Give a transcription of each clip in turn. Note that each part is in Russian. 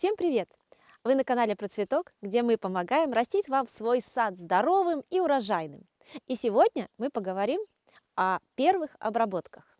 Всем привет! Вы на канале Про Цветок, где мы помогаем растить вам свой сад здоровым и урожайным. И сегодня мы поговорим о первых обработках.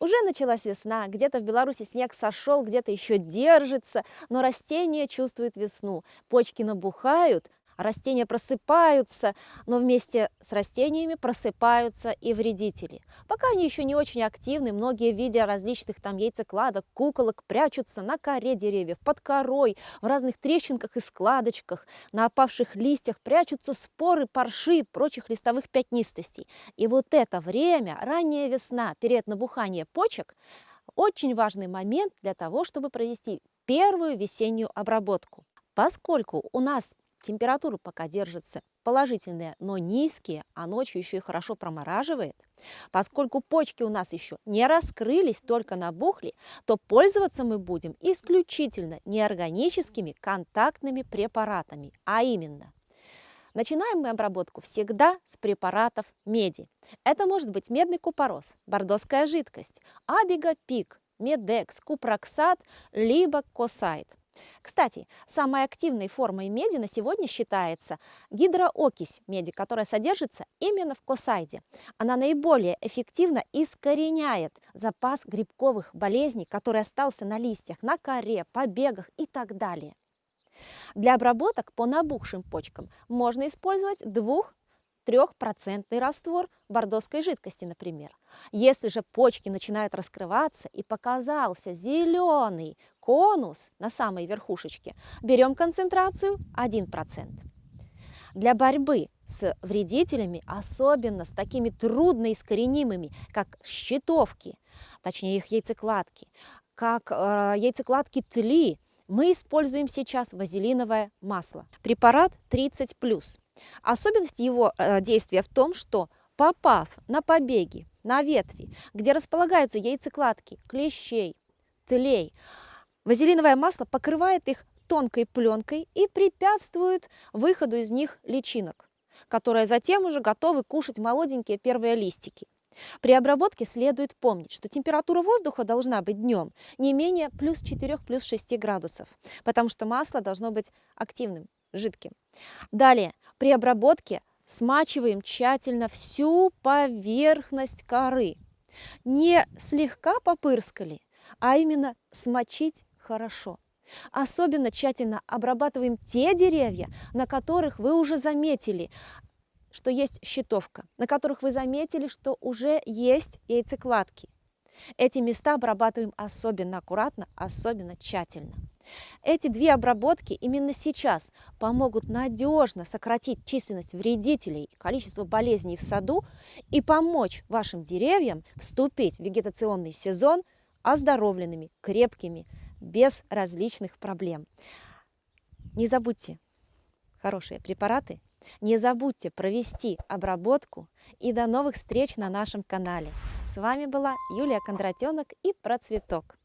Уже началась весна, где-то в Беларуси снег сошел, где-то еще держится, но растения чувствуют весну, почки набухают, Растения просыпаются, но вместе с растениями просыпаются и вредители. Пока они еще не очень активны, многие, видя различных там яйцекладок, куколок, прячутся на коре деревьев, под корой, в разных трещинках и складочках, на опавших листьях прячутся споры, парши и прочих листовых пятнистостей. И вот это время, ранняя весна, перед набуханием почек, очень важный момент для того, чтобы провести первую весеннюю обработку. Поскольку у нас температура пока держится положительная, но низкие, а ночью еще и хорошо промораживает, поскольку почки у нас еще не раскрылись, только набухли, то пользоваться мы будем исключительно неорганическими контактными препаратами, а именно Начинаем мы обработку всегда с препаратов меди. Это может быть медный купорос, бордоская жидкость, абигапик, медекс, купроксат, либо косайт. Кстати, самой активной формой меди на сегодня считается гидроокись меди, которая содержится именно в косайде. Она наиболее эффективно искореняет запас грибковых болезней, который остался на листьях, на коре, побегах и так далее. Для обработок по набухшим почкам можно использовать двух трехпроцентный раствор бордоской жидкости, например. Если же почки начинают раскрываться и показался зеленый конус на самой верхушечке, берем концентрацию 1%. Для борьбы с вредителями, особенно с такими трудноискоренимыми, как щитовки, точнее их яйцекладки, как э, яйцекладки тли, мы используем сейчас вазелиновое масло. Препарат 30+. Особенность его э, действия в том, что попав на побеги, на ветви, где располагаются яйцекладки клещей, тлей, вазелиновое масло покрывает их тонкой пленкой и препятствует выходу из них личинок, которые затем уже готовы кушать молоденькие первые листики. При обработке следует помнить, что температура воздуха должна быть днем не менее плюс 4, плюс 6 градусов, потому что масло должно быть активным, жидким. Далее, при обработке смачиваем тщательно всю поверхность коры. Не слегка попырскали, а именно смочить хорошо. Особенно тщательно обрабатываем те деревья, на которых вы уже заметили, что есть щитовка, на которых вы заметили, что уже есть яйцекладки. Эти места обрабатываем особенно аккуратно, особенно тщательно. Эти две обработки именно сейчас помогут надежно сократить численность вредителей, количество болезней в саду и помочь вашим деревьям вступить в вегетационный сезон оздоровленными, крепкими, без различных проблем. Не забудьте хорошие препараты, не забудьте провести обработку и до новых встреч на нашем канале. С вами была Юлия Кондратенок и Процветок.